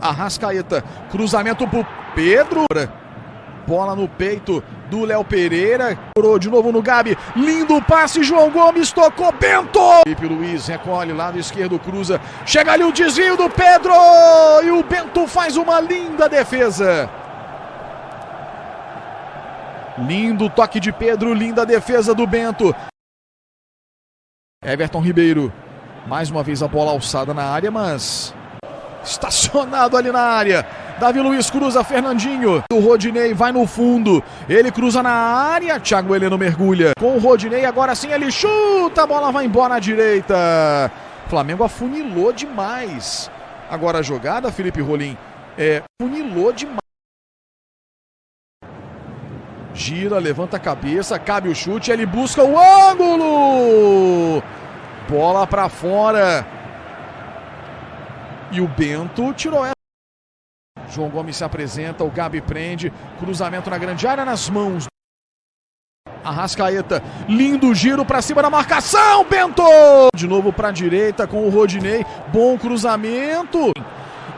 Arrascaeta, cruzamento pro Pedro. Bola no peito do Léo Pereira. Curou de novo no Gabi. Lindo passe. João Gomes tocou. Bento. Felipe Luiz recolhe lado esquerdo. Cruza. Chega ali o desvio do Pedro. E o Bento faz uma linda defesa. Lindo toque de Pedro. Linda defesa do Bento. Everton Ribeiro. Mais uma vez a bola alçada na área, mas estacionado ali na área. Davi Luiz cruza Fernandinho. O Rodinei vai no fundo. Ele cruza na área. Thiago Heleno mergulha. Com o Rodinei, agora sim ele chuta. A bola vai embora à direita. Flamengo afunilou demais. Agora a jogada, Felipe Rolim, é, funilou demais. Gira, levanta a cabeça, cabe o chute, ele busca o ângulo. Bola para fora. E o Bento tirou essa. João Gomes se apresenta, o Gabi prende, cruzamento na grande área nas mãos. Arrascaeta, lindo giro para cima da marcação, Bento! De novo para a direita com o Rodinei, bom cruzamento.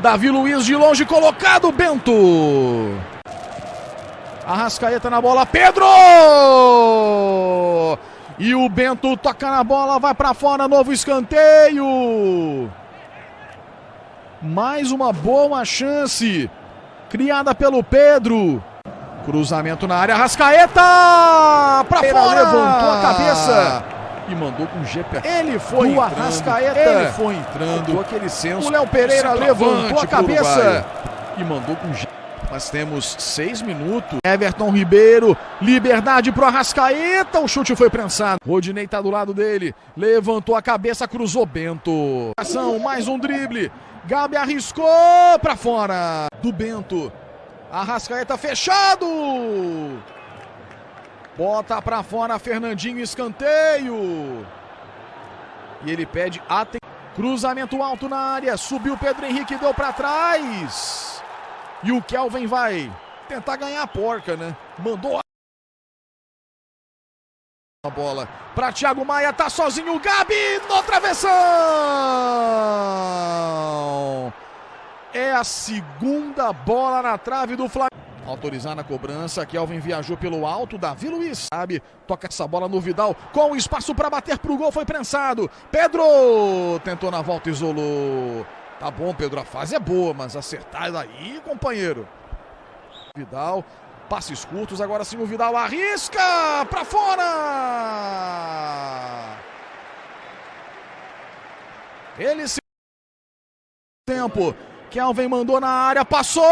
Davi Luiz de longe colocado, Bento! Arrascaeta na bola, Pedro! E o Bento toca na bola, vai para fora, novo escanteio. Mais uma boa chance criada pelo Pedro. Cruzamento na área, Arrascaeta! Para fora! Levantou a cabeça e mandou com o GP. Ele foi o entrando, Arrascaeta. Ele foi entrando. aquele senso. O Léo Pereira levantou a cabeça e mandou com o GP. Nós temos seis minutos. Everton Ribeiro, liberdade pro Arrascaeta. O chute foi prensado. Rodinei tá do lado dele. Levantou a cabeça, cruzou Bento. Ação, mais um drible. Gabi arriscou para fora. Do Bento. Arrascaeta fechado. Bota para fora Fernandinho, escanteio. E ele pede atenção. Cruzamento alto na área. Subiu Pedro Henrique, deu para trás. E o Kelvin vai tentar ganhar a porca, né? Mandou a bola para Thiago Maia, tá sozinho o Gabi no travessão. É a segunda bola na trave do Flamengo. Autorizar na cobrança, Kelvin viajou pelo alto, Davi Luiz, sabe? Toca essa bola no Vidal, com espaço para bater pro gol, foi prensado. Pedro tentou na volta, isolou. Tá bom, Pedro, a fase é boa, mas acertar daí, companheiro. Vidal, passes curtos, agora sim o Vidal arrisca para fora. Ele se tempo. Kelvin mandou na área, passou!